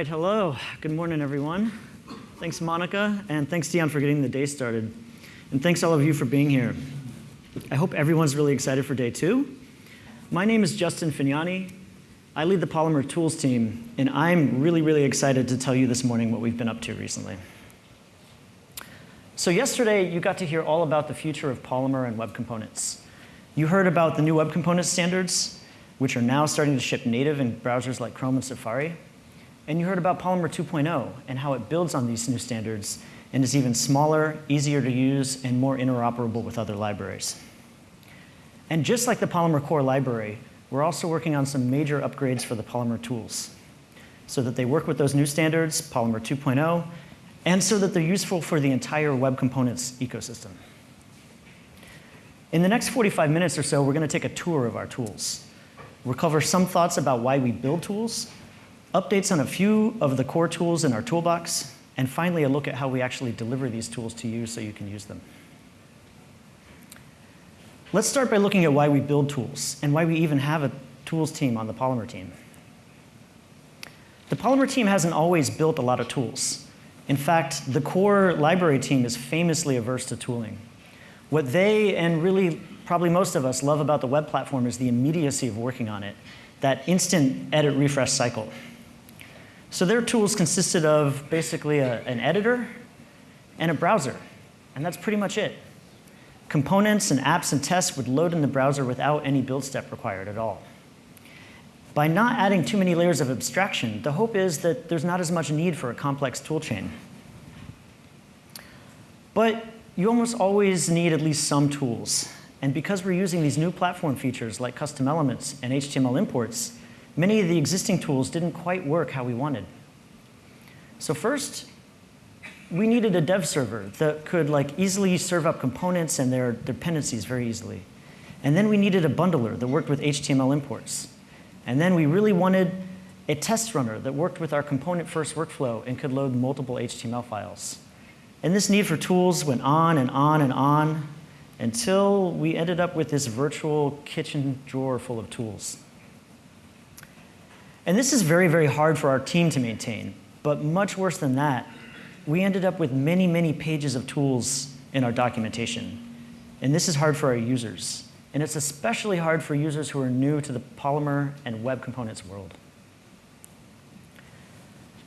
right, hello. Good morning, everyone. Thanks, Monica, and thanks, Dion, for getting the day started. And thanks all of you for being here. I hope everyone's really excited for day two. My name is Justin Fagnani. I lead the Polymer Tools team, and I'm really, really excited to tell you this morning what we've been up to recently. So yesterday, you got to hear all about the future of Polymer and web components. You heard about the new web component standards, which are now starting to ship native in browsers like Chrome and Safari. And you heard about Polymer 2.0 and how it builds on these new standards and is even smaller, easier to use, and more interoperable with other libraries. And just like the Polymer Core library, we're also working on some major upgrades for the Polymer tools so that they work with those new standards, Polymer 2.0, and so that they're useful for the entire web components ecosystem. In the next 45 minutes or so, we're going to take a tour of our tools. We'll cover some thoughts about why we build tools, updates on a few of the core tools in our toolbox, and finally a look at how we actually deliver these tools to you so you can use them. Let's start by looking at why we build tools and why we even have a tools team on the Polymer team. The Polymer team hasn't always built a lot of tools. In fact, the core library team is famously averse to tooling. What they, and really probably most of us, love about the web platform is the immediacy of working on it, that instant edit refresh cycle. So their tools consisted of basically a, an editor and a browser, and that's pretty much it. Components and apps and tests would load in the browser without any build step required at all. By not adding too many layers of abstraction, the hope is that there's not as much need for a complex toolchain. But you almost always need at least some tools. And because we're using these new platform features like custom elements and HTML imports, many of the existing tools didn't quite work how we wanted. So first, we needed a dev server that could like easily serve up components and their dependencies very easily. And then we needed a bundler that worked with HTML imports. And then we really wanted a test runner that worked with our component-first workflow and could load multiple HTML files. And this need for tools went on and on and on until we ended up with this virtual kitchen drawer full of tools. And this is very, very hard for our team to maintain. But much worse than that, we ended up with many, many pages of tools in our documentation. And this is hard for our users. And it's especially hard for users who are new to the Polymer and web components world.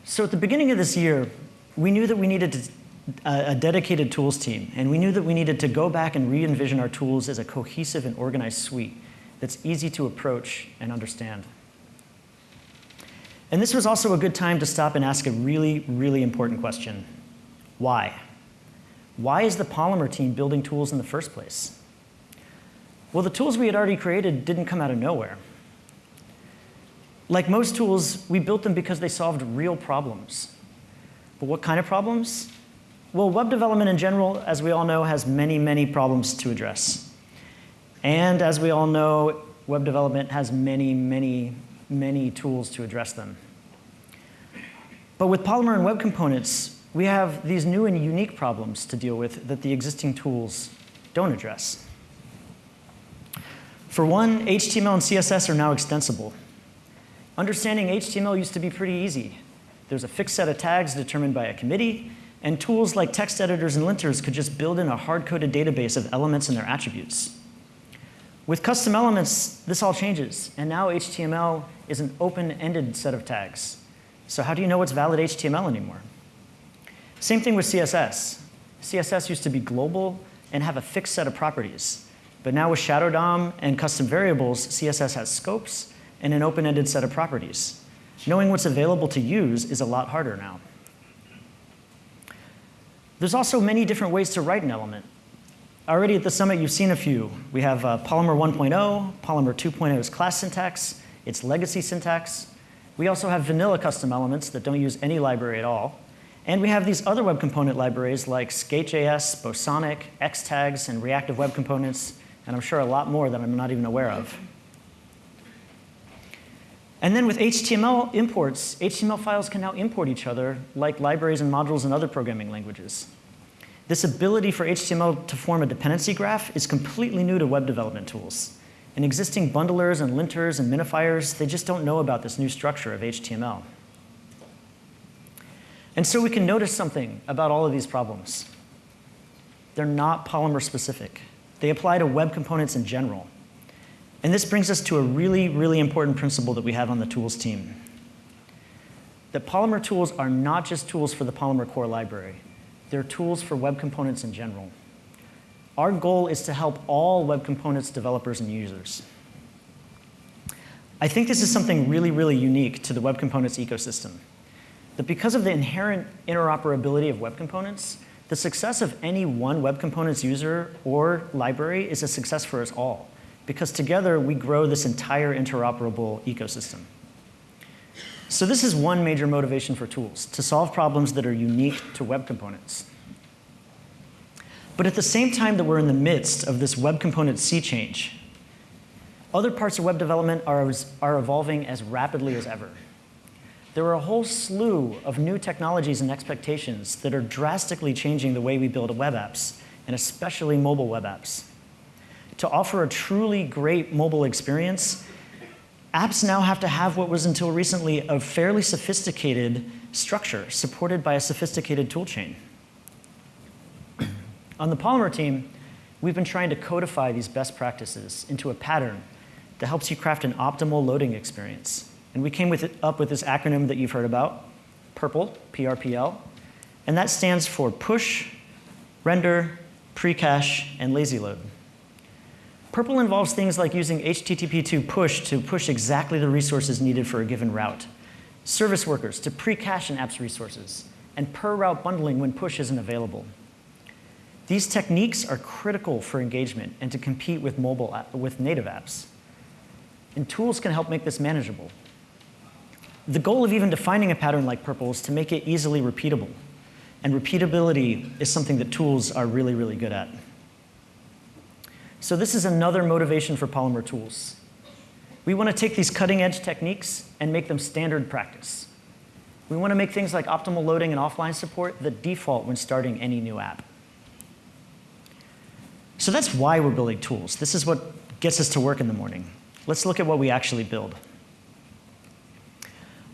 So at the beginning of this year, we knew that we needed to, uh, a dedicated tools team. And we knew that we needed to go back and re-envision our tools as a cohesive and organized suite that's easy to approach and understand. And this was also a good time to stop and ask a really, really important question. Why? Why is the Polymer team building tools in the first place? Well, the tools we had already created didn't come out of nowhere. Like most tools, we built them because they solved real problems. But what kind of problems? Well, web development in general, as we all know, has many, many problems to address. And as we all know, web development has many, many many tools to address them. But with Polymer and web components, we have these new and unique problems to deal with that the existing tools don't address. For one, HTML and CSS are now extensible. Understanding HTML used to be pretty easy. There's a fixed set of tags determined by a committee, and tools like text editors and linters could just build in a hard-coded database of elements and their attributes. With custom elements, this all changes, and now HTML is an open-ended set of tags. So how do you know what's valid HTML anymore? Same thing with CSS. CSS used to be global and have a fixed set of properties. But now with Shadow DOM and custom variables, CSS has scopes and an open-ended set of properties. Knowing what's available to use is a lot harder now. There's also many different ways to write an element. Already at the summit, you've seen a few. We have uh, Polymer 1.0, Polymer 2.0's class syntax, its legacy syntax. We also have vanilla custom elements that don't use any library at all. And we have these other web component libraries like Skate.js, Bosonic, Xtags, and reactive web components, and I'm sure a lot more that I'm not even aware of. And then with HTML imports, HTML files can now import each other like libraries and modules in other programming languages. This ability for HTML to form a dependency graph is completely new to web development tools. And existing bundlers and linters and minifiers, they just don't know about this new structure of HTML. And so we can notice something about all of these problems. They're not Polymer specific. They apply to web components in general. And this brings us to a really, really important principle that we have on the tools team. That Polymer tools are not just tools for the Polymer core library. They're tools for web components in general. Our goal is to help all web components developers and users. I think this is something really, really unique to the web components ecosystem. That because of the inherent interoperability of web components, the success of any one web components user or library is a success for us all, because together we grow this entire interoperable ecosystem. So this is one major motivation for tools, to solve problems that are unique to web components. But at the same time that we're in the midst of this web component sea change, other parts of web development are, are evolving as rapidly as ever. There are a whole slew of new technologies and expectations that are drastically changing the way we build web apps, and especially mobile web apps. To offer a truly great mobile experience, apps now have to have what was until recently a fairly sophisticated structure supported by a sophisticated toolchain. On the Polymer team, we've been trying to codify these best practices into a pattern that helps you craft an optimal loading experience. And we came with it, up with this acronym that you've heard about, PRPL, PRPL. And that stands for push, render, precache, and lazy load. PRPL involves things like using HTTP2 push to push exactly the resources needed for a given route, service workers to pre-cache an app's resources, and per route bundling when push isn't available. These techniques are critical for engagement and to compete with mobile with native apps. And tools can help make this manageable. The goal of even defining a pattern like purple is to make it easily repeatable. And repeatability is something that tools are really, really good at. So this is another motivation for Polymer tools. We want to take these cutting edge techniques and make them standard practice. We want to make things like optimal loading and offline support the default when starting any new app. So that's why we're building tools. This is what gets us to work in the morning. Let's look at what we actually build.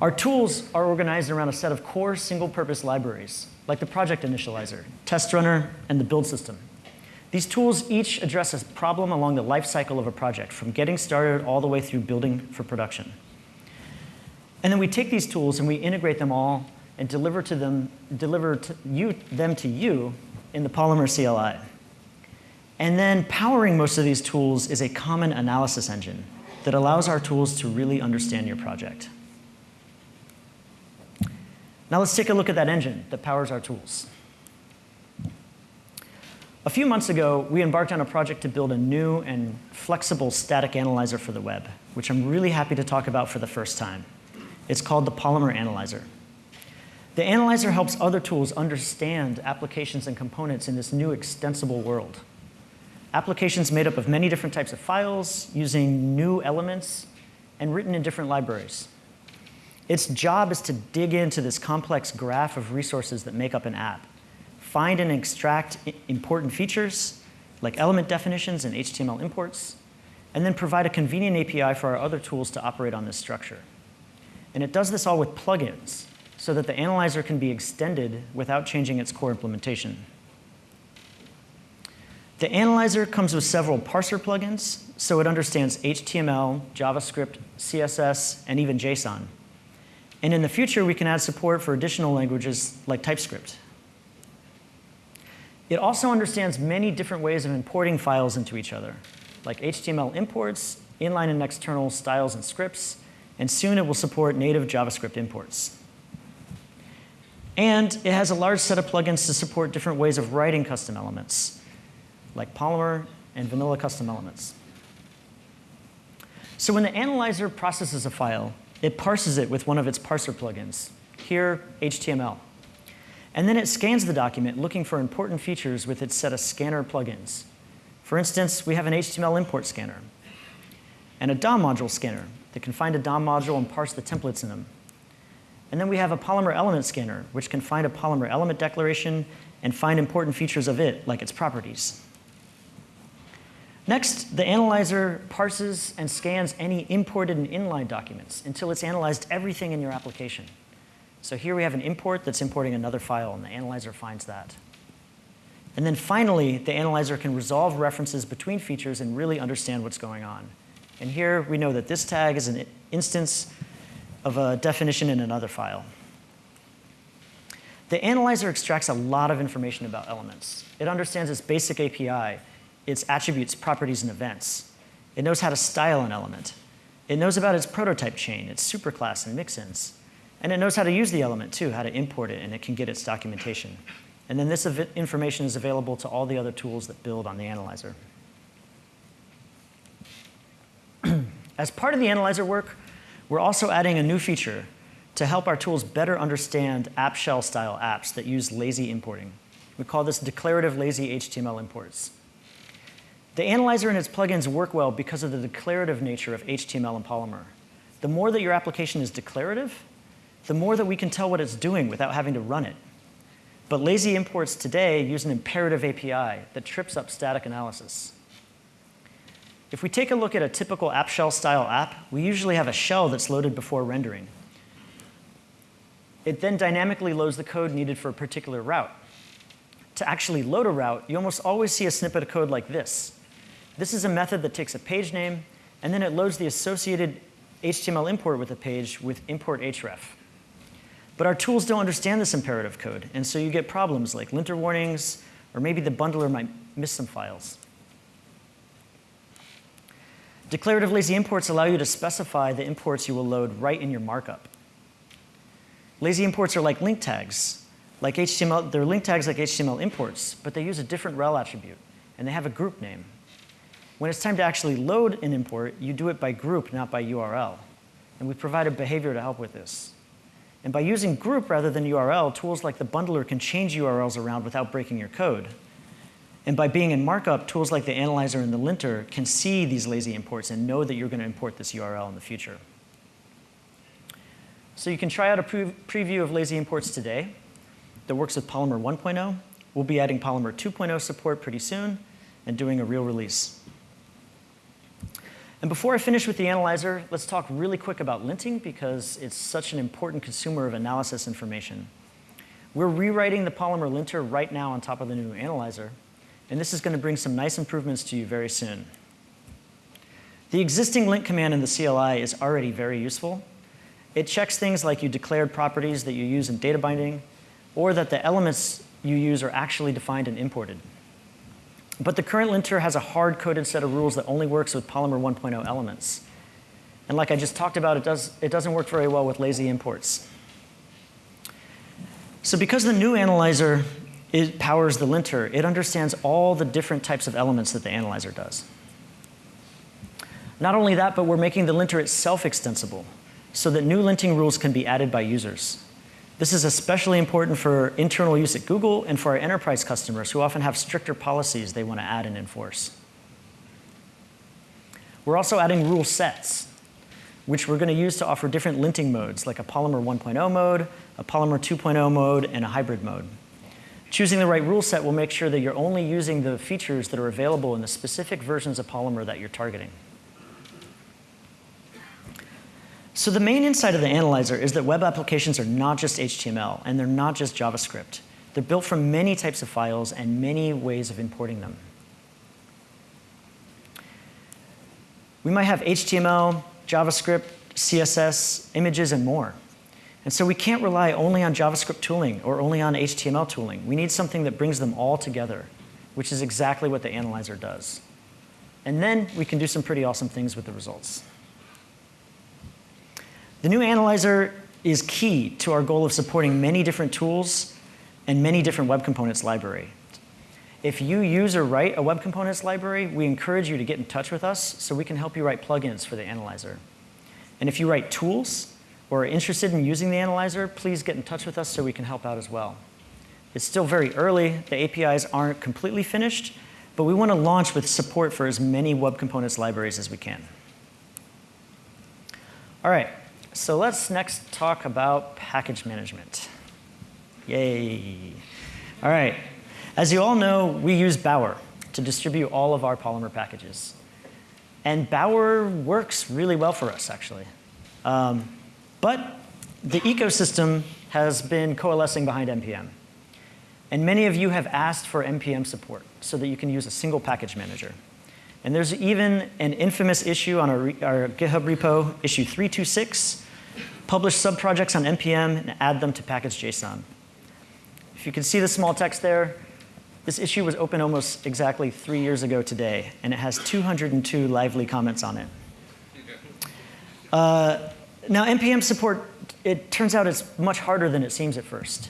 Our tools are organized around a set of core single-purpose libraries, like the project initializer, test runner, and the build system. These tools each address a problem along the life cycle of a project, from getting started all the way through building for production. And then we take these tools and we integrate them all and deliver to them, deliver to you, them to you in the Polymer CLI. And then powering most of these tools is a common analysis engine that allows our tools to really understand your project. Now let's take a look at that engine that powers our tools. A few months ago, we embarked on a project to build a new and flexible static analyzer for the web, which I'm really happy to talk about for the first time. It's called the Polymer Analyzer. The analyzer helps other tools understand applications and components in this new extensible world. Applications made up of many different types of files, using new elements, and written in different libraries. Its job is to dig into this complex graph of resources that make up an app, find and extract important features, like element definitions and HTML imports, and then provide a convenient API for our other tools to operate on this structure. And it does this all with plugins, so that the analyzer can be extended without changing its core implementation. The analyzer comes with several parser plugins, so it understands HTML, JavaScript, CSS, and even JSON. And in the future, we can add support for additional languages like TypeScript. It also understands many different ways of importing files into each other, like HTML imports, inline and external styles and scripts, and soon it will support native JavaScript imports. And it has a large set of plugins to support different ways of writing custom elements, like Polymer and vanilla custom elements. So when the analyzer processes a file, it parses it with one of its parser plugins, here HTML. And then it scans the document looking for important features with its set of scanner plugins. For instance, we have an HTML import scanner and a DOM module scanner that can find a DOM module and parse the templates in them. And then we have a Polymer element scanner, which can find a Polymer element declaration and find important features of it, like its properties. Next, the analyzer parses and scans any imported and inline documents until it's analyzed everything in your application. So here we have an import that's importing another file, and the analyzer finds that. And then finally, the analyzer can resolve references between features and really understand what's going on. And here we know that this tag is an instance of a definition in another file. The analyzer extracts a lot of information about elements. It understands its basic API, its attributes, properties, and events. It knows how to style an element. It knows about its prototype chain, its superclass and mixins. And it knows how to use the element too, how to import it, and it can get its documentation. And then this information is available to all the other tools that build on the analyzer. As part of the analyzer work, we're also adding a new feature to help our tools better understand app shell style apps that use lazy importing. We call this declarative lazy HTML imports. The analyzer and its plugins work well because of the declarative nature of HTML and Polymer. The more that your application is declarative, the more that we can tell what it's doing without having to run it. But lazy imports today use an imperative API that trips up static analysis. If we take a look at a typical app shell style app, we usually have a shell that's loaded before rendering. It then dynamically loads the code needed for a particular route. To actually load a route, you almost always see a snippet of code like this. This is a method that takes a page name, and then it loads the associated HTML import with the page with import href. But our tools don't understand this imperative code, and so you get problems like linter warnings, or maybe the bundler might miss some files. Declarative lazy imports allow you to specify the imports you will load right in your markup. Lazy imports are like link tags. Like HTML, they're link tags like HTML imports, but they use a different rel attribute, and they have a group name. When it's time to actually load an import, you do it by group, not by URL. And we provide a behavior to help with this. And by using group rather than URL, tools like the bundler can change URLs around without breaking your code. And by being in markup, tools like the analyzer and the linter can see these lazy imports and know that you're going to import this URL in the future. So you can try out a pre preview of lazy imports today that works with Polymer 1.0. We'll be adding Polymer 2.0 support pretty soon and doing a real release. And before I finish with the analyzer, let's talk really quick about linting because it's such an important consumer of analysis information. We're rewriting the Polymer linter right now on top of the new analyzer, and this is going to bring some nice improvements to you very soon. The existing lint command in the CLI is already very useful. It checks things like you declared properties that you use in data binding, or that the elements you use are actually defined and imported. But the current linter has a hard-coded set of rules that only works with Polymer 1.0 elements. And like I just talked about, it, does, it doesn't work very well with lazy imports. So because the new analyzer it powers the linter, it understands all the different types of elements that the analyzer does. Not only that, but we're making the linter itself extensible so that new linting rules can be added by users. This is especially important for internal use at Google and for our enterprise customers who often have stricter policies they want to add and enforce. We're also adding rule sets, which we're going to use to offer different linting modes, like a Polymer 1.0 mode, a Polymer 2.0 mode, and a hybrid mode. Choosing the right rule set will make sure that you're only using the features that are available in the specific versions of Polymer that you're targeting. So the main insight of the analyzer is that web applications are not just HTML, and they're not just JavaScript. They're built from many types of files and many ways of importing them. We might have HTML, JavaScript, CSS, images, and more. And so we can't rely only on JavaScript tooling or only on HTML tooling. We need something that brings them all together, which is exactly what the analyzer does. And then we can do some pretty awesome things with the results. The new analyzer is key to our goal of supporting many different tools and many different web components library. If you use or write a web components library, we encourage you to get in touch with us so we can help you write plugins for the analyzer. And if you write tools or are interested in using the analyzer, please get in touch with us so we can help out as well. It's still very early. The APIs aren't completely finished, but we want to launch with support for as many web components libraries as we can. All right, so let's next talk about package management. Yay. All right. As you all know, we use Bower to distribute all of our Polymer packages. And Bower works really well for us, actually. Um, but the ecosystem has been coalescing behind NPM. And many of you have asked for NPM support so that you can use a single package manager. And there's even an infamous issue on our, our GitHub repo, issue 326, publish subprojects on NPM and add them to package.json. If you can see the small text there, this issue was open almost exactly three years ago today, and it has 202 lively comments on it. Uh, now, NPM support, it turns out it's much harder than it seems at first.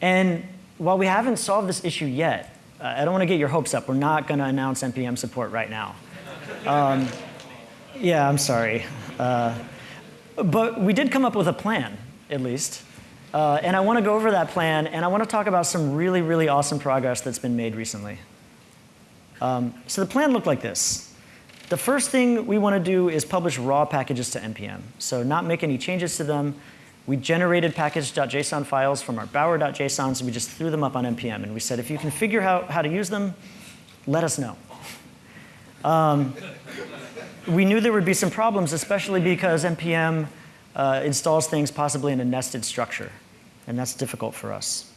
And while we haven't solved this issue yet, uh, I don't want to get your hopes up. We're not going to announce NPM support right now. Um, yeah, I'm sorry. Uh, but we did come up with a plan, at least. Uh, and I want to go over that plan, and I want to talk about some really, really awesome progress that's been made recently. Um, so the plan looked like this. The first thing we want to do is publish raw packages to NPM. So not make any changes to them. We generated package.json files from our bower.json, so we just threw them up on NPM. And we said, if you can figure out how to use them, let us know. Um, we knew there would be some problems, especially because NPM uh, installs things possibly in a nested structure, and that's difficult for us.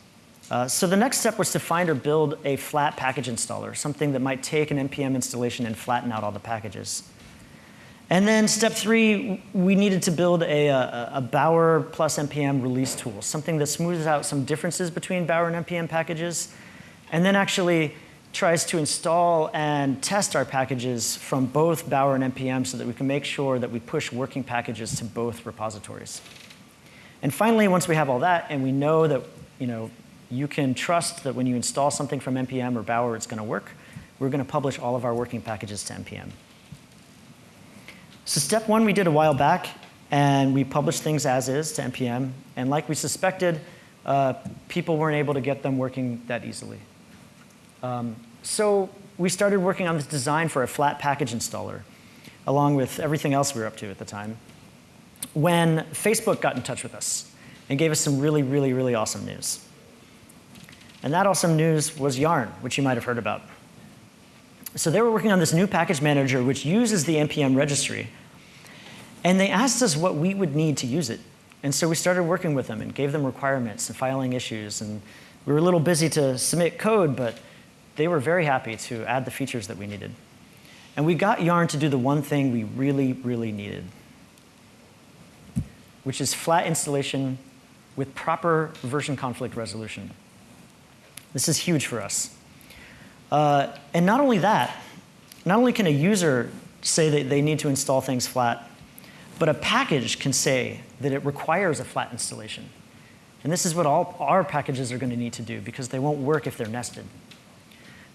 Uh, so the next step was to find or build a flat package installer, something that might take an NPM installation and flatten out all the packages. And then step three, we needed to build a, a, a, Bower plus NPM release tool, something that smooths out some differences between Bower and NPM packages, and then actually tries to install and test our packages from both Bower and NPM so that we can make sure that we push working packages to both repositories. And finally, once we have all that and we know that you, know, you can trust that when you install something from NPM or Bower, it's going to work, we're going to publish all of our working packages to NPM. So step one we did a while back, and we published things as is to NPM. And like we suspected, uh, people weren't able to get them working that easily. Um, so we started working on this design for a flat package installer, along with everything else we were up to at the time, when Facebook got in touch with us and gave us some really, really, really awesome news. And that awesome news was Yarn, which you might have heard about. So they were working on this new package manager, which uses the NPM registry. And they asked us what we would need to use it. And so we started working with them and gave them requirements and filing issues. And we were a little busy to submit code, but they were very happy to add the features that we needed. And we got Yarn to do the one thing we really, really needed, which is flat installation with proper version conflict resolution. This is huge for us. Uh, and not only that, not only can a user say that they need to install things flat, but a package can say that it requires a flat installation. And this is what all our packages are going to need to do because they won't work if they're nested.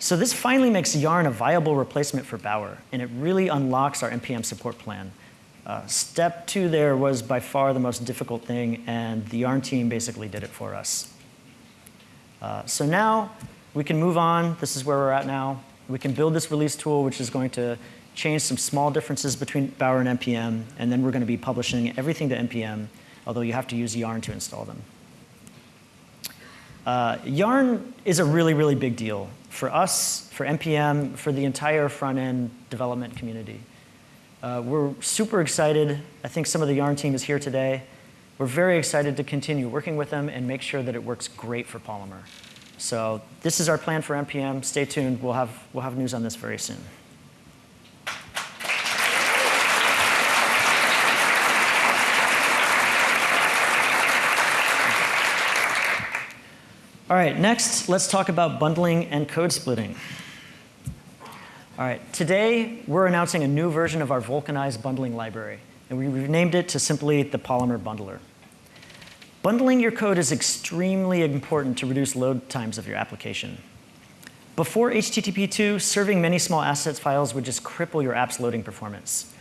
So this finally makes Yarn a viable replacement for Bower, and it really unlocks our NPM support plan. Uh, step two there was by far the most difficult thing, and the Yarn team basically did it for us. Uh, so now we can move on. This is where we're at now. We can build this release tool, which is going to change some small differences between Bower and NPM, and then we're going to be publishing everything to NPM, although you have to use Yarn to install them. Uh, Yarn is a really, really big deal for us, for NPM, for the entire front-end development community. Uh, we're super excited. I think some of the Yarn team is here today. We're very excited to continue working with them and make sure that it works great for Polymer. So this is our plan for NPM. Stay tuned. We'll have, we'll have news on this very soon. All right, next, let's talk about bundling and code splitting. All right, today we're announcing a new version of our vulcanized bundling library, and we renamed it to simply the Polymer Bundler. Bundling your code is extremely important to reduce load times of your application. Before HTTP 2, serving many small assets files would just cripple your app's loading performance.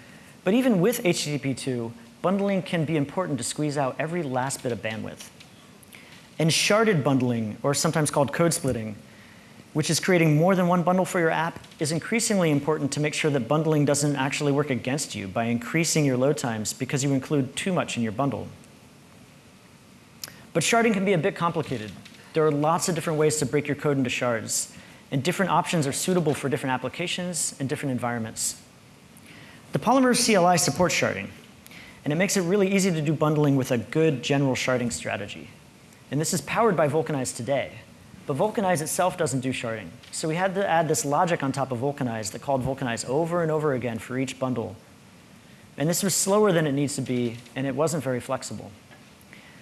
But even with HTTP 2, bundling can be important to squeeze out every last bit of bandwidth. And sharded bundling, or sometimes called code splitting, which is creating more than one bundle for your app, is increasingly important to make sure that bundling doesn't actually work against you by increasing your load times because you include too much in your bundle. But sharding can be a bit complicated. There are lots of different ways to break your code into shards, and different options are suitable for different applications and different environments. The Polymer CLI supports sharding, and it makes it really easy to do bundling with a good general sharding strategy. And this is powered by Vulcanize today. But Vulcanize itself doesn't do sharding. So we had to add this logic on top of Vulcanize that called Vulcanize over and over again for each bundle. And this was slower than it needs to be, and it wasn't very flexible.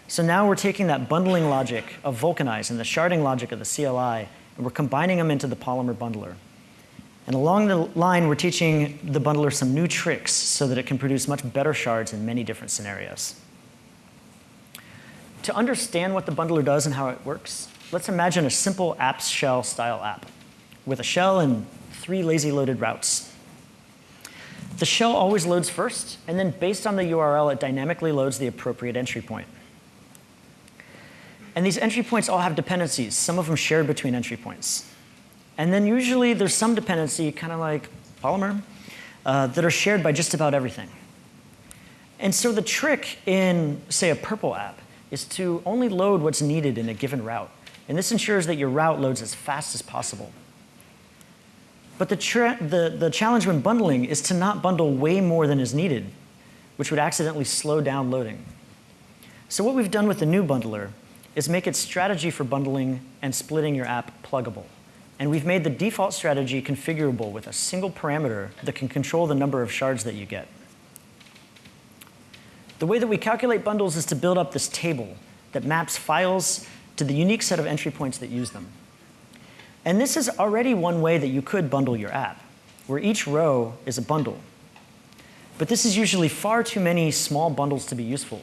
So now we're taking that bundling logic of Vulcanize and the sharding logic of the CLI, and we're combining them into the Polymer bundler. And along the line, we're teaching the bundler some new tricks so that it can produce much better shards in many different scenarios. To understand what the bundler does and how it works, let's imagine a simple apps shell style app with a shell and three lazy loaded routes. The shell always loads first, and then based on the URL, it dynamically loads the appropriate entry point. And these entry points all have dependencies, some of them shared between entry points. And then usually there's some dependency, kind of like Polymer, uh, that are shared by just about everything. And so the trick in, say, a purple app is to only load what's needed in a given route. And this ensures that your route loads as fast as possible. But the, the, the challenge when bundling is to not bundle way more than is needed, which would accidentally slow down loading. So what we've done with the new bundler is make its strategy for bundling and splitting your app pluggable. And we've made the default strategy configurable with a single parameter that can control the number of shards that you get. The way that we calculate bundles is to build up this table that maps files to the unique set of entry points that use them. And this is already one way that you could bundle your app, where each row is a bundle. But this is usually far too many small bundles to be useful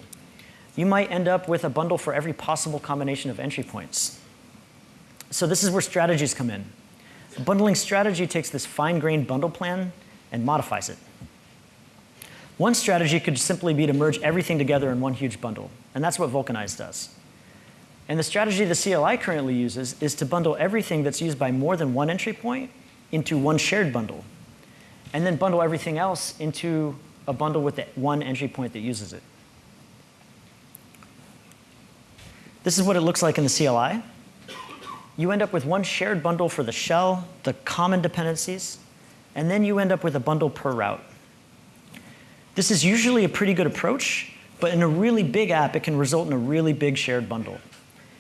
you might end up with a bundle for every possible combination of entry points. So this is where strategies come in. A bundling strategy takes this fine-grained bundle plan and modifies it. One strategy could simply be to merge everything together in one huge bundle, and that's what Vulcanize does. And the strategy the CLI currently uses is to bundle everything that's used by more than one entry point into one shared bundle, and then bundle everything else into a bundle with the one entry point that uses it. This is what it looks like in the CLI. You end up with one shared bundle for the shell, the common dependencies, and then you end up with a bundle per route. This is usually a pretty good approach, but in a really big app, it can result in a really big shared bundle,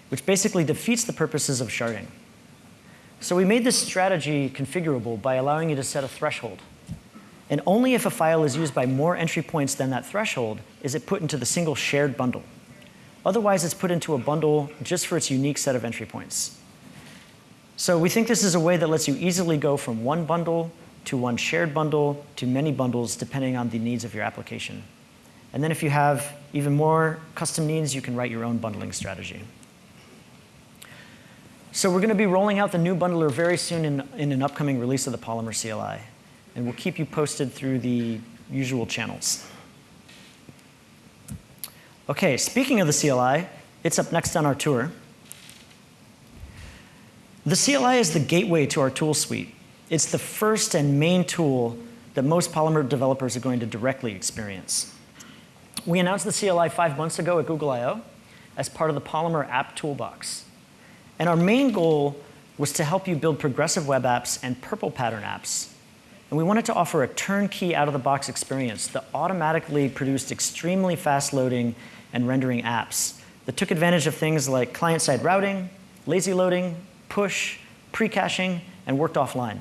which basically defeats the purposes of sharding. So we made this strategy configurable by allowing you to set a threshold. And only if a file is used by more entry points than that threshold is it put into the single shared bundle. Otherwise, it's put into a bundle just for its unique set of entry points. So we think this is a way that lets you easily go from one bundle to one shared bundle to many bundles depending on the needs of your application. And then if you have even more custom needs, you can write your own bundling strategy. So we're going to be rolling out the new bundler very soon in, in an upcoming release of the Polymer CLI. And we'll keep you posted through the usual channels. Okay, speaking of the CLI, it's up next on our tour. The CLI is the gateway to our tool suite. It's the first and main tool that most Polymer developers are going to directly experience. We announced the CLI five months ago at Google I.O. as part of the Polymer App Toolbox. And our main goal was to help you build progressive web apps and purple pattern apps and we wanted to offer a turnkey out-of-the-box experience that automatically produced extremely fast loading and rendering apps that took advantage of things like client-side routing, lazy loading, push, pre-caching, and worked offline.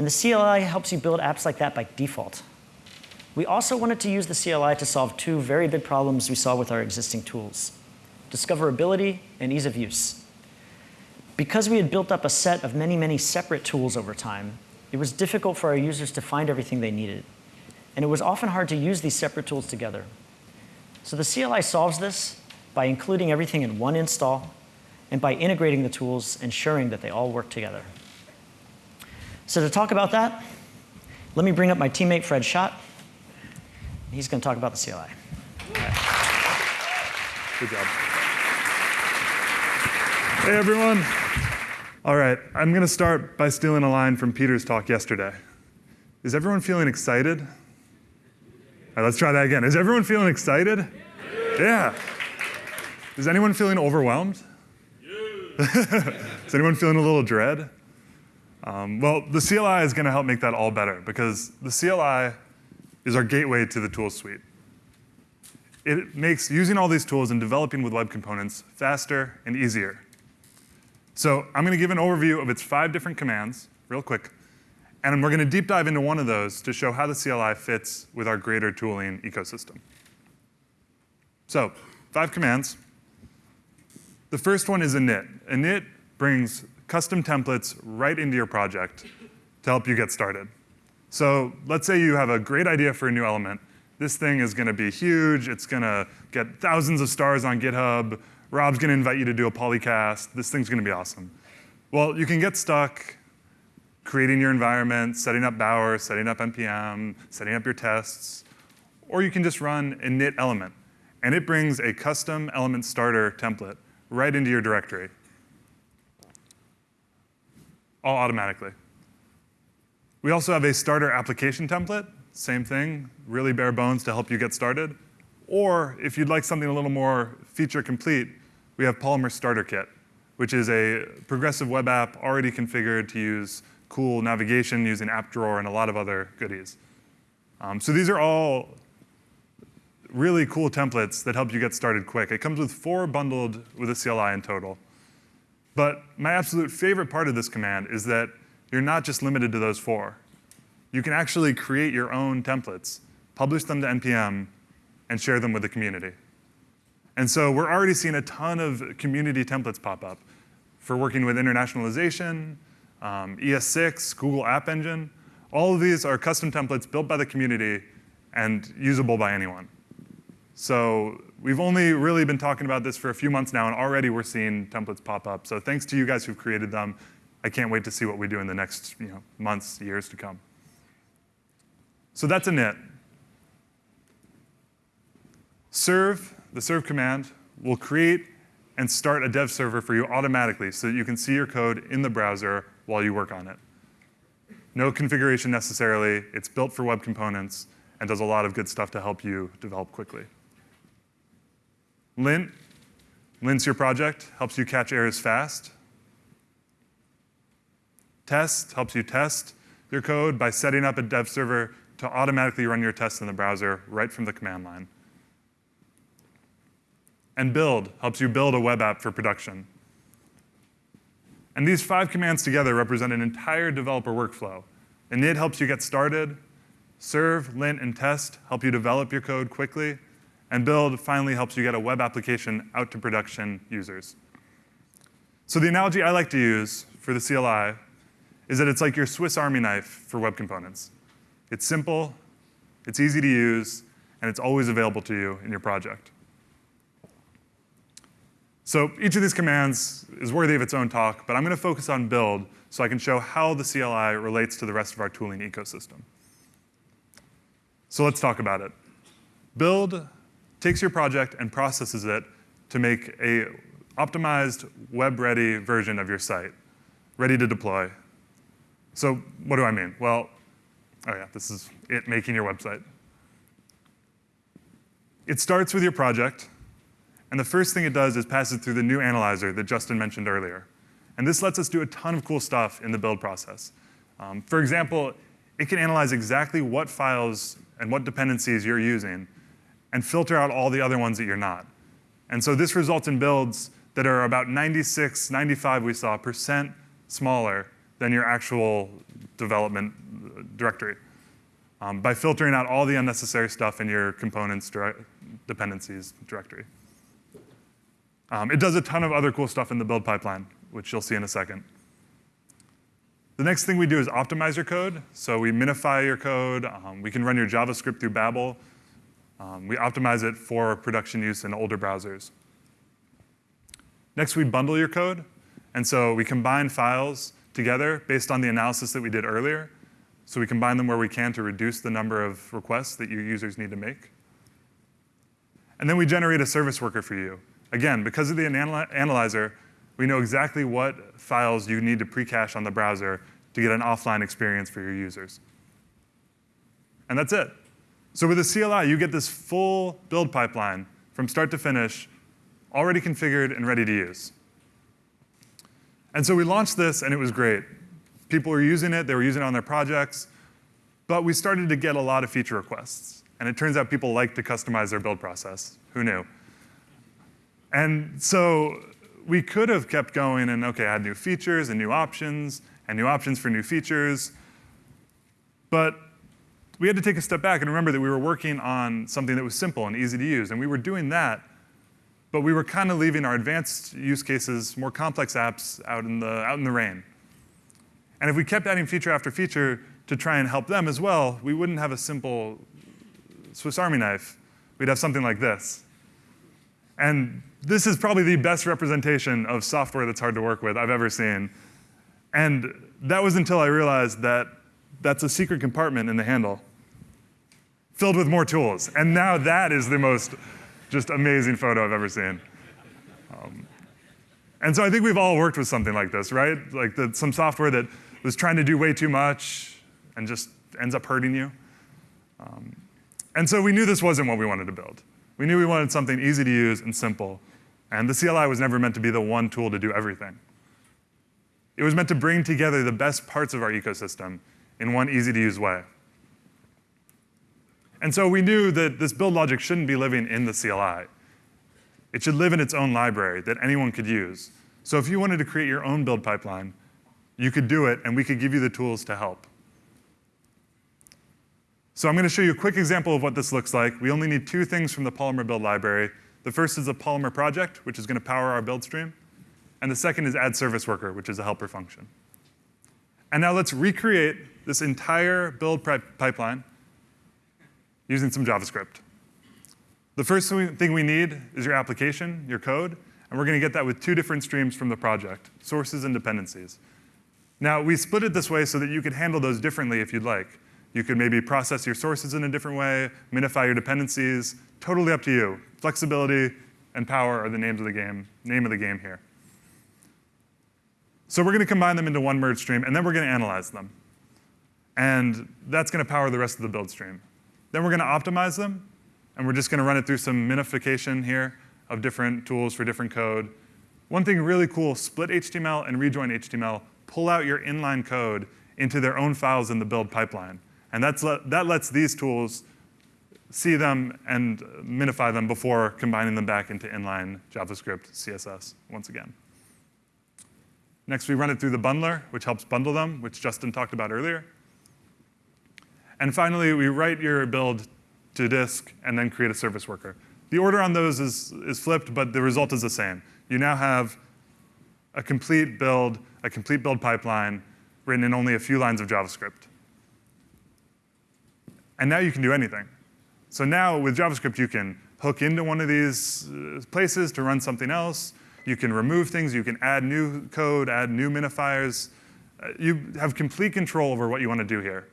And the CLI helps you build apps like that by default. We also wanted to use the CLI to solve two very big problems we saw with our existing tools, discoverability and ease of use. Because we had built up a set of many, many separate tools over time, it was difficult for our users to find everything they needed. And it was often hard to use these separate tools together. So the CLI solves this by including everything in one install and by integrating the tools, ensuring that they all work together. So to talk about that, let me bring up my teammate, Fred Schott. He's going to talk about the CLI. Good job. Hey, everyone. All right, I'm going to start by stealing a line from Peter's talk yesterday. Is everyone feeling excited? All right, let's try that again. Is everyone feeling excited? Yeah. Is anyone feeling overwhelmed? is anyone feeling a little dread? Um, well, the CLI is going to help make that all better because the CLI is our gateway to the tool suite. it makes using all these tools and developing with web components faster and easier. So I'm going to give an overview of its five different commands real quick, and we're going to deep dive into one of those to show how the CLI fits with our greater tooling ecosystem. So five commands. The first one is init. Init brings custom templates right into your project to help you get started. So let's say you have a great idea for a new element. This thing is going to be huge. It's going to get thousands of stars on GitHub. Rob's going to invite you to do a polycast. This thing's going to be awesome. Well, you can get stuck creating your environment, setting up Bower, setting up NPM, setting up your tests, or you can just run init element, and it brings a custom element starter template right into your directory, all automatically. We also have a starter application template, same thing, really bare bones to help you get started. Or if you'd like something a little more feature complete, we have Polymer Starter Kit, which is a progressive web app already configured to use cool navigation using app drawer and a lot of other goodies. Um, so these are all really cool templates that help you get started quick. It comes with four bundled with a CLI in total. But my absolute favorite part of this command is that you're not just limited to those four. You can actually create your own templates, publish them to NPM, and share them with the community. And so we're already seeing a ton of community templates pop up for working with internationalization, um, ES6, Google App Engine. All of these are custom templates built by the community and usable by anyone. So we've only really been talking about this for a few months now, and already we're seeing templates pop up. So thanks to you guys who've created them. I can't wait to see what we do in the next you know, months, years to come. So that's a init. Serve, the serve command, will create and start a dev server for you automatically so that you can see your code in the browser while you work on it. No configuration necessarily. It's built for web components and does a lot of good stuff to help you develop quickly. Lint lints your project, helps you catch errors fast. Test helps you test your code by setting up a dev server to automatically run your tests in the browser right from the command line. And build helps you build a web app for production. And these five commands together represent an entire developer workflow. Init helps you get started. Serve, lint, and test help you develop your code quickly. And build finally helps you get a web application out to production users. So the analogy I like to use for the CLI is that it's like your Swiss Army knife for web components. It's simple, it's easy to use, and it's always available to you in your project. So each of these commands is worthy of its own talk, but I'm going to focus on build so I can show how the CLI relates to the rest of our tooling ecosystem. So let's talk about it. Build takes your project and processes it to make a optimized web-ready version of your site, ready to deploy. So what do I mean? Well, oh yeah, this is it making your website. It starts with your project, and the first thing it does is pass it through the new analyzer that Justin mentioned earlier. And this lets us do a ton of cool stuff in the build process. Um, for example, it can analyze exactly what files and what dependencies you're using and filter out all the other ones that you're not. And so this results in builds that are about 96, 95 we saw, percent smaller than your actual development directory um, by filtering out all the unnecessary stuff in your components dependencies directory. Um, it does a ton of other cool stuff in the build pipeline, which you'll see in a second. The next thing we do is optimize your code. So we minify your code. Um, we can run your JavaScript through Babel. Um, we optimize it for production use in older browsers. Next, we bundle your code. And so we combine files together based on the analysis that we did earlier. So we combine them where we can to reduce the number of requests that your users need to make. And then we generate a service worker for you. Again, because of the anal analyzer, we know exactly what files you need to pre-cache on the browser to get an offline experience for your users. And that's it. So with the CLI, you get this full build pipeline from start to finish, already configured and ready to use. And so we launched this, and it was great. People were using it, they were using it on their projects, but we started to get a lot of feature requests. And it turns out people like to customize their build process. Who knew? And so we could have kept going and, okay, add new features and new options and new options for new features. But we had to take a step back and remember that we were working on something that was simple and easy to use. And we were doing that, but we were kind of leaving our advanced use cases, more complex apps out in, the, out in the rain. And if we kept adding feature after feature to try and help them as well, we wouldn't have a simple Swiss Army knife. We'd have something like this. And this is probably the best representation of software that's hard to work with I've ever seen. And that was until I realized that that's a secret compartment in the handle filled with more tools. And now that is the most just amazing photo I've ever seen. Um, and so I think we've all worked with something like this, right? Like the, some software that was trying to do way too much and just ends up hurting you. Um, and so we knew this wasn't what we wanted to build. We knew we wanted something easy to use and simple. And the CLI was never meant to be the one tool to do everything. It was meant to bring together the best parts of our ecosystem in one easy to use way. And so we knew that this build logic shouldn't be living in the CLI. It should live in its own library that anyone could use. So if you wanted to create your own build pipeline, you could do it, and we could give you the tools to help. So I'm going to show you a quick example of what this looks like. We only need two things from the Polymer build library. The first is a Polymer project, which is going to power our build stream. And the second is add service worker, which is a helper function. And now let's recreate this entire build pipeline using some JavaScript. The first thing we need is your application, your code, and we're going to get that with two different streams from the project, sources and dependencies. Now, we split it this way so that you could handle those differently if you'd like. You could maybe process your sources in a different way, minify your dependencies, totally up to you. Flexibility and power are the names of the game, name of the game here. So we're going to combine them into one merge stream, and then we're going to analyze them. And that's going to power the rest of the build stream. Then we're going to optimize them, and we're just going to run it through some minification here of different tools for different code. One thing really cool, split HTML and rejoin HTML, pull out your inline code into their own files in the build pipeline. And that's le that lets these tools see them and minify them before combining them back into inline JavaScript, CSS once again. Next, we run it through the bundler, which helps bundle them, which Justin talked about earlier. And finally, we write your build to disk and then create a service worker. The order on those is, is flipped, but the result is the same. You now have a complete build, a complete build pipeline written in only a few lines of JavaScript. And now you can do anything. So now with JavaScript, you can hook into one of these uh, places to run something else. You can remove things. You can add new code, add new minifiers. Uh, you have complete control over what you want to do here.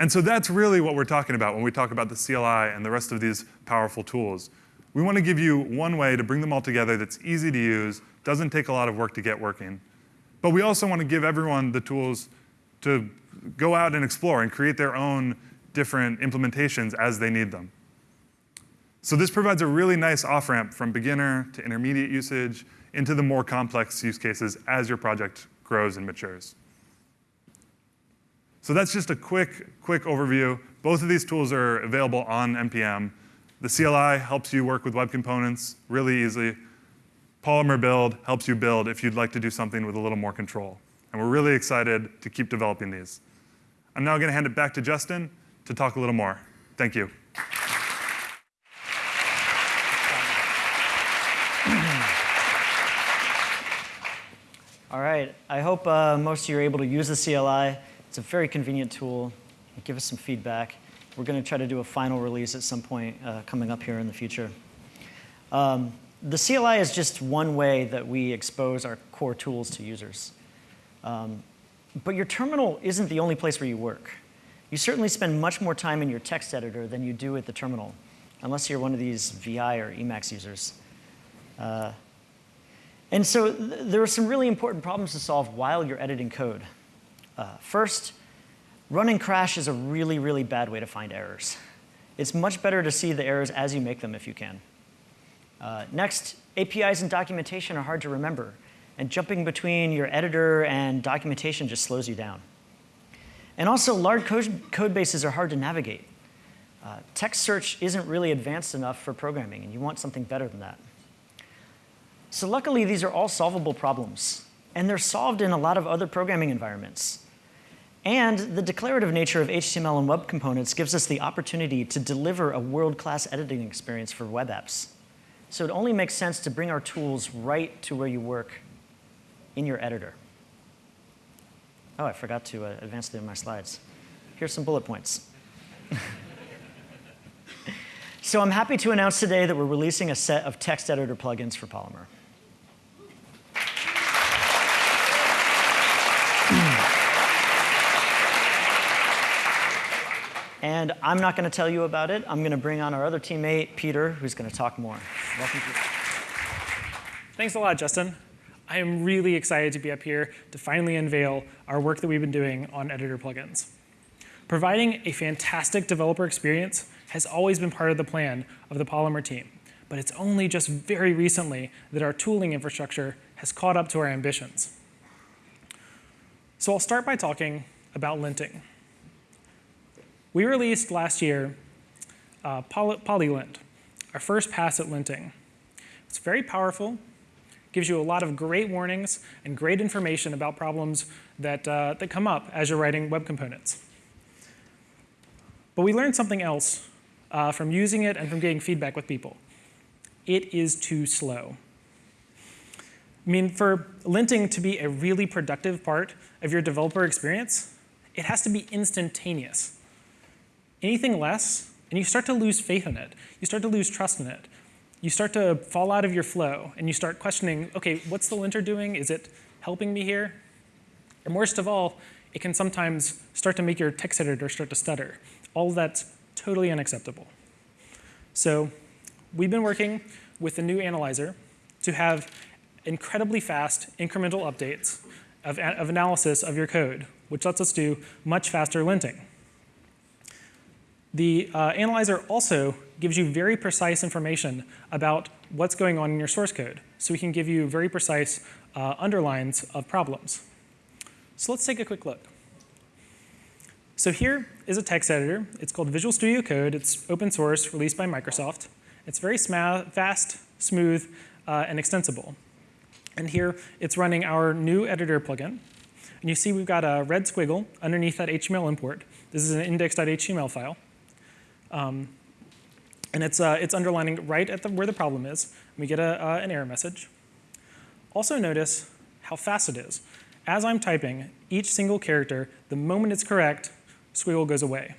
And so that's really what we're talking about when we talk about the CLI and the rest of these powerful tools. We want to give you one way to bring them all together that's easy to use, doesn't take a lot of work to get working. But we also want to give everyone the tools to go out and explore and create their own different implementations as they need them. So this provides a really nice off-ramp from beginner to intermediate usage into the more complex use cases as your project grows and matures. So that's just a quick, quick overview. Both of these tools are available on NPM. The CLI helps you work with web components really easily. Polymer build helps you build if you'd like to do something with a little more control. And we're really excited to keep developing these. I'm now going to hand it back to Justin to talk a little more. Thank you. All right, I hope uh, most of you are able to use the CLI. It's a very convenient tool. Give us some feedback. We're going to try to do a final release at some point uh, coming up here in the future. Um, the CLI is just one way that we expose our core tools to users. Um, but your terminal isn't the only place where you work. You certainly spend much more time in your text editor than you do at the terminal, unless you're one of these VI or Emacs users. Uh, and so th there are some really important problems to solve while you're editing code. Uh, first, run and crash is a really, really bad way to find errors. It's much better to see the errors as you make them if you can. Uh, next, APIs and documentation are hard to remember, and jumping between your editor and documentation just slows you down. And also, large code, code bases are hard to navigate. Uh, text search isn't really advanced enough for programming, and you want something better than that. So luckily, these are all solvable problems, and they're solved in a lot of other programming environments. And the declarative nature of HTML and web components gives us the opportunity to deliver a world-class editing experience for web apps. So it only makes sense to bring our tools right to where you work in your editor. Oh, I forgot to uh, advance through my slides. Here's some bullet points. so I'm happy to announce today that we're releasing a set of text editor plugins for Polymer. And I'm not going to tell you about it. I'm going to bring on our other teammate, Peter, who's going to talk more. Welcome, Peter. Thanks a lot, Justin. I am really excited to be up here to finally unveil our work that we've been doing on editor plugins. Providing a fantastic developer experience has always been part of the plan of the Polymer team, but it's only just very recently that our tooling infrastructure has caught up to our ambitions. So I'll start by talking about linting. We released last year uh, Poly PolyLint, our first pass at linting. It's very powerful, gives you a lot of great warnings and great information about problems that, uh, that come up as you're writing web components. But we learned something else uh, from using it and from getting feedback with people. It is too slow. I mean, for linting to be a really productive part of your developer experience, it has to be instantaneous. Anything less, and you start to lose faith in it. You start to lose trust in it. You start to fall out of your flow, and you start questioning, okay, what's the linter doing? Is it helping me here? And worst of all, it can sometimes start to make your text editor start to stutter. All that's totally unacceptable. So we've been working with the new analyzer to have incredibly fast incremental updates of, of analysis of your code, which lets us do much faster linting. The uh, analyzer also gives you very precise information about what's going on in your source code. So we can give you very precise uh, underlines of problems. So let's take a quick look. So here is a text editor. It's called Visual Studio Code. It's open source, released by Microsoft. It's very fast, smooth, uh, and extensible. And here it's running our new editor plugin. And you see we've got a red squiggle underneath that HTML import. This is an index.html file. Um, and it's, uh, it's underlining right at the, where the problem is. We get a, uh, an error message. Also notice how fast it is. As I'm typing, each single character, the moment it's correct, squiggle goes away.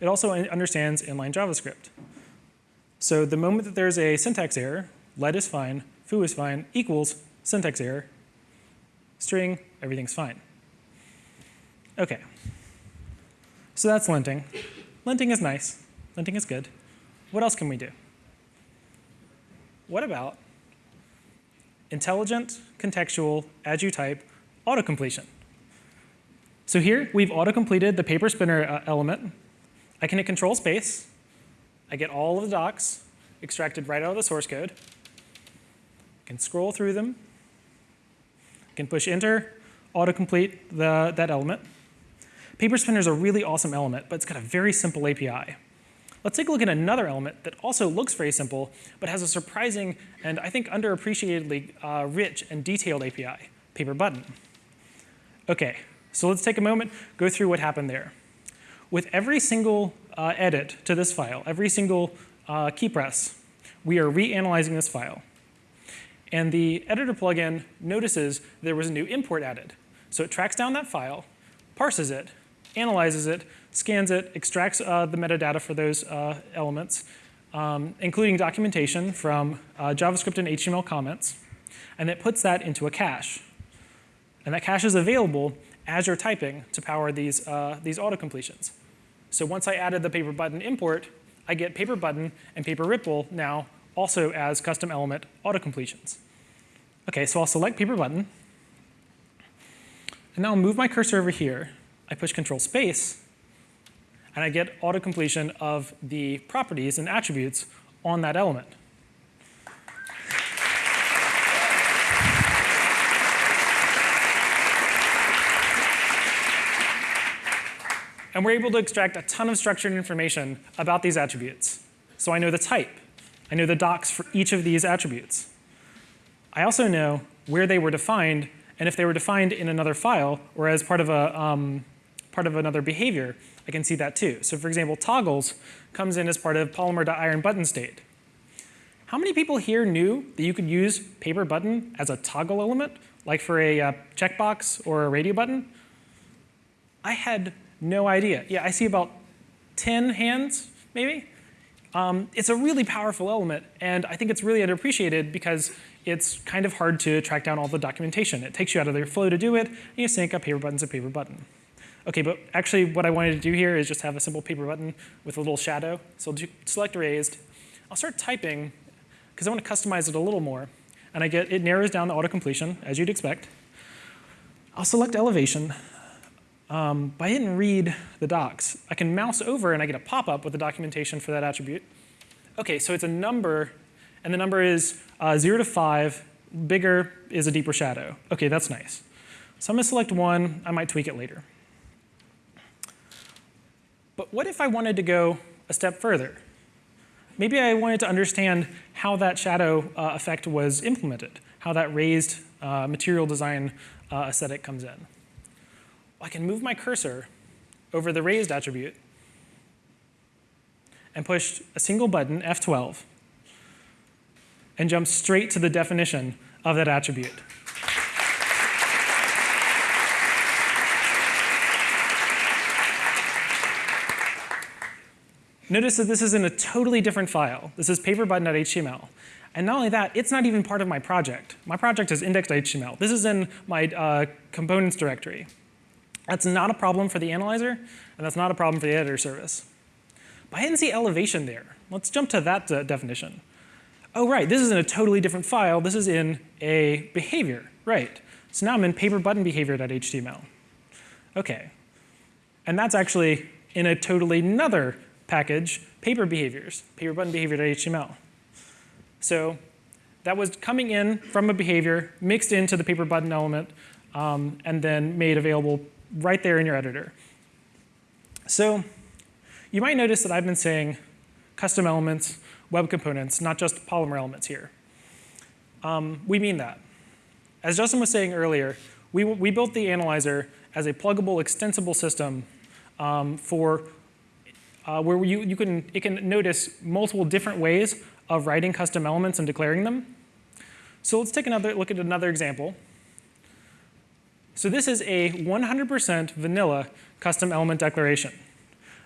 It also understands inline JavaScript. So the moment that there's a syntax error, let is fine, foo is fine, equals syntax error, string, everything's fine. Okay. So that's linting. Linting is nice. Linting is good. What else can we do? What about intelligent, contextual, as you type, autocompletion? So here, we've auto-completed the paper spinner uh, element. I can hit control space. I get all of the docs extracted right out of the source code. I can scroll through them. I can push enter, autocomplete the, that element. Paper Spinner is a really awesome element, but it's got a very simple API. Let's take a look at another element that also looks very simple, but has a surprising and I think underappreciatedly uh, rich and detailed API, Paper Button. Okay, so let's take a moment, go through what happened there. With every single uh, edit to this file, every single uh, key press, we are reanalyzing this file. And the editor plugin notices there was a new import added. So it tracks down that file, parses it, analyzes it, scans it, extracts uh, the metadata for those uh, elements, um, including documentation from uh, JavaScript and HTML comments, and it puts that into a cache. And that cache is available as you're typing to power these, uh, these auto completions. So once I added the paper button import, I get paper button and paper ripple now also as custom element auto completions. Okay, so I'll select paper button, and now I'll move my cursor over here I push control space, and I get auto completion of the properties and attributes on that element. And we're able to extract a ton of structured information about these attributes. So I know the type. I know the docs for each of these attributes. I also know where they were defined and if they were defined in another file or as part of, a, um, part of another behavior, I can see that too. So for example, toggles comes in as part of polymer.iron button state. How many people here knew that you could use paper button as a toggle element, like for a uh, checkbox or a radio button? I had no idea. Yeah, I see about 10 hands, maybe. Um, it's a really powerful element, and I think it's really underappreciated because it's kind of hard to track down all the documentation. It takes you out of your flow to do it, and you sync up paper button to paper button. Okay, but actually what I wanted to do here is just have a simple paper button with a little shadow. So I'll do select raised. I'll start typing because I want to customize it a little more. And I get, it narrows down the auto-completion, as you'd expect. I'll select elevation. Um, but I didn't read the docs. I can mouse over and I get a pop-up with the documentation for that attribute. Okay, so it's a number, and the number is uh, 0 to 5. Bigger is a deeper shadow. Okay, that's nice. So I'm going to select one. I might tweak it later. But what if I wanted to go a step further? Maybe I wanted to understand how that shadow uh, effect was implemented, how that raised uh, material design uh, aesthetic comes in. I can move my cursor over the raised attribute and push a single button, F12, and jump straight to the definition of that attribute. Notice that this is in a totally different file. This is paperbutton.html. And not only that, it's not even part of my project. My project is index.html. This is in my uh, components directory. That's not a problem for the analyzer, and that's not a problem for the editor service. But I didn't see elevation there. Let's jump to that uh, definition. Oh, right, this is in a totally different file. This is in a behavior, right. So now I'm in paperbuttonbehavior.html. Okay. And that's actually in a totally another package, paper behaviors, paper button behavior.html. So that was coming in from a behavior, mixed into the paper button element, um, and then made available right there in your editor. So you might notice that I've been saying custom elements, web components, not just Polymer elements here. Um, we mean that. As Justin was saying earlier, we, we built the analyzer as a pluggable, extensible system um, for uh, where you, you can, it can notice multiple different ways of writing custom elements and declaring them. So let's take another look at another example. So this is a 100% vanilla custom element declaration.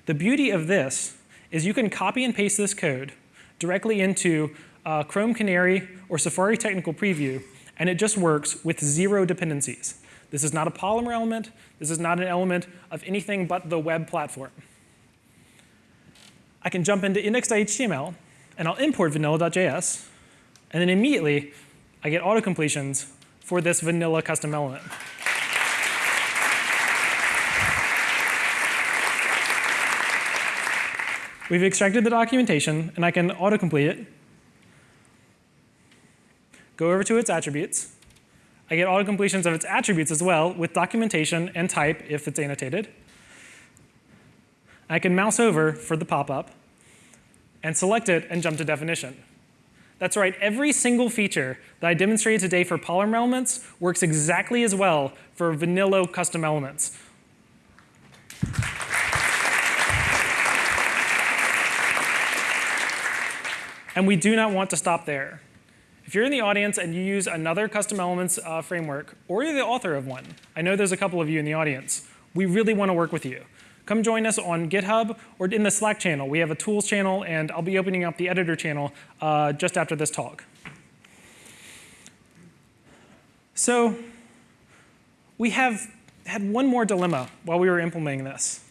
The beauty of this is you can copy and paste this code directly into uh, Chrome Canary or Safari Technical Preview, and it just works with zero dependencies. This is not a Polymer element. This is not an element of anything but the web platform. I can jump into index.html, and I'll import vanilla.js, and then immediately I get auto-completions for this vanilla custom element. We've extracted the documentation, and I can autocomplete it. Go over to its attributes. I get autocompletions of its attributes as well with documentation and type if it's annotated. I can mouse over for the pop-up and select it and jump to definition. That's right, every single feature that I demonstrated today for Polymer elements works exactly as well for vanilla custom elements. And we do not want to stop there. If you're in the audience and you use another custom elements uh, framework, or you're the author of one, I know there's a couple of you in the audience, we really want to work with you. Come join us on GitHub or in the Slack channel. We have a tools channel, and I'll be opening up the editor channel uh, just after this talk. So we have had one more dilemma while we were implementing this.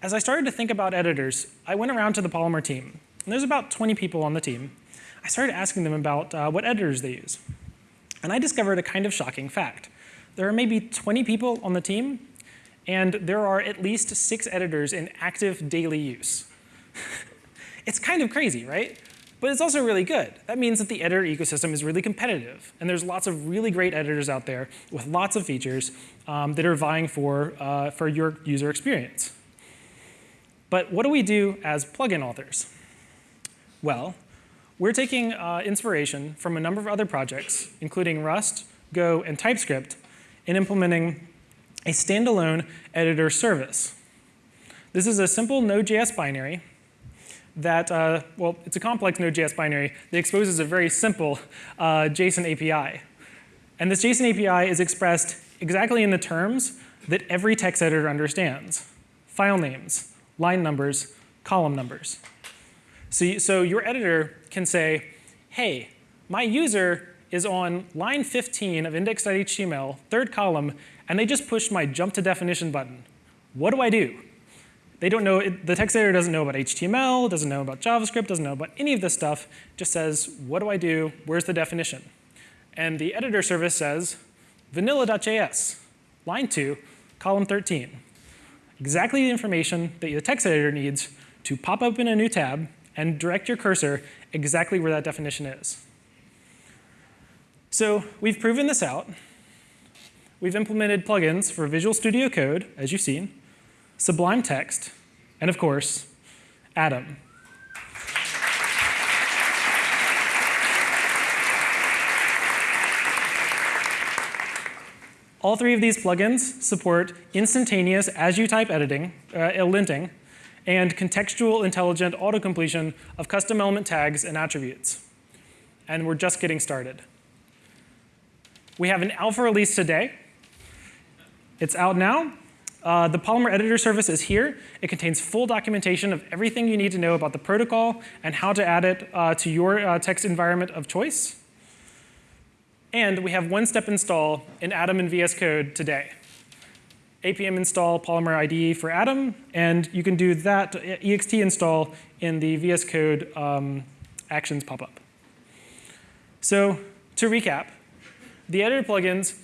As I started to think about editors, I went around to the Polymer team. And there's about 20 people on the team. I started asking them about uh, what editors they use. And I discovered a kind of shocking fact. There are maybe 20 people on the team and there are at least six editors in active daily use. it's kind of crazy, right? But it's also really good. That means that the editor ecosystem is really competitive. And there's lots of really great editors out there with lots of features um, that are vying for, uh, for your user experience. But what do we do as plugin authors? Well, we're taking uh, inspiration from a number of other projects, including Rust, Go, and TypeScript, in implementing a standalone editor service. This is a simple Node.js binary that, uh, well, it's a complex Node.js binary that exposes a very simple uh, JSON API. And this JSON API is expressed exactly in the terms that every text editor understands. File names, line numbers, column numbers. So, so your editor can say, hey, my user is on line 15 of index.html, third column, and they just pushed my jump to definition button. What do I do? They don't know, the text editor doesn't know about HTML, doesn't know about JavaScript, doesn't know about any of this stuff, just says, what do I do? Where's the definition? And the editor service says, vanilla.js, line 2, column 13. Exactly the information that the text editor needs to pop open a new tab and direct your cursor exactly where that definition is. So we've proven this out. We've implemented plugins for Visual Studio Code, as you've seen, Sublime Text, and of course, Atom. All three of these plugins support instantaneous as-you-type editing, uh, linting, and contextual intelligent auto-completion of custom element tags and attributes. And we're just getting started. We have an alpha release today. It's out now. Uh, the Polymer Editor service is here. It contains full documentation of everything you need to know about the protocol and how to add it uh, to your uh, text environment of choice. And we have one-step install in Atom and VS Code today. APM install Polymer IDE for Atom, and you can do that ext install in the VS Code um, actions pop-up. So to recap, the editor plugins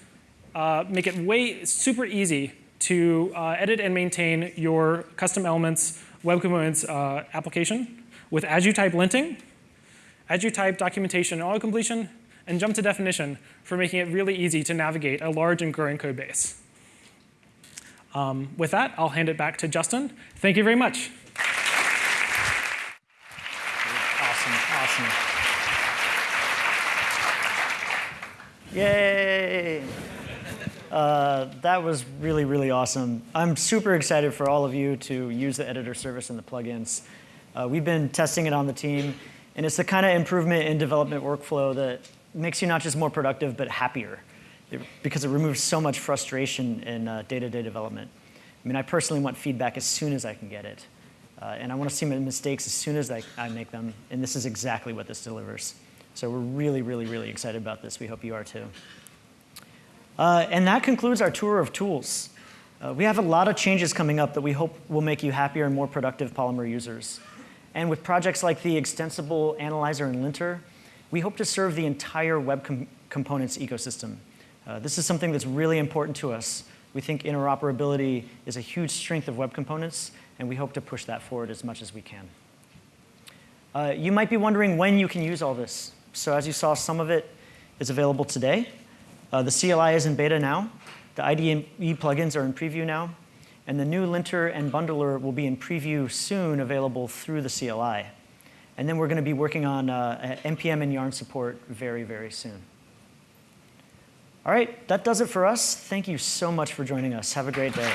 uh, make it way super easy to uh, edit and maintain your custom elements web components uh, application with as you type linting, as you type documentation and auto-completion, and jump to definition for making it really easy to navigate a large and growing code base. Um, with that, I'll hand it back to Justin. Thank you very much. Awesome, awesome. Yay! Uh, that was really, really awesome. I'm super excited for all of you to use the editor service and the plugins. Uh, we've been testing it on the team, and it's the kind of improvement in development workflow that makes you not just more productive, but happier, it, because it removes so much frustration in uh, day-to-day -day development. I mean, I personally want feedback as soon as I can get it. Uh, and I want to see my mistakes as soon as I, I make them, and this is exactly what this delivers. So we're really, really, really excited about this. We hope you are too. Uh, and that concludes our tour of tools. Uh, we have a lot of changes coming up that we hope will make you happier and more productive Polymer users. And with projects like the extensible analyzer and linter, we hope to serve the entire web com components ecosystem. Uh, this is something that's really important to us. We think interoperability is a huge strength of web components, and we hope to push that forward as much as we can. Uh, you might be wondering when you can use all this. So as you saw, some of it is available today. Uh, the CLI is in beta now. The IDE plugins are in preview now. And the new linter and bundler will be in preview soon, available through the CLI. And then we're going to be working on uh, NPM and Yarn support very, very soon. All right, that does it for us. Thank you so much for joining us. Have a great day.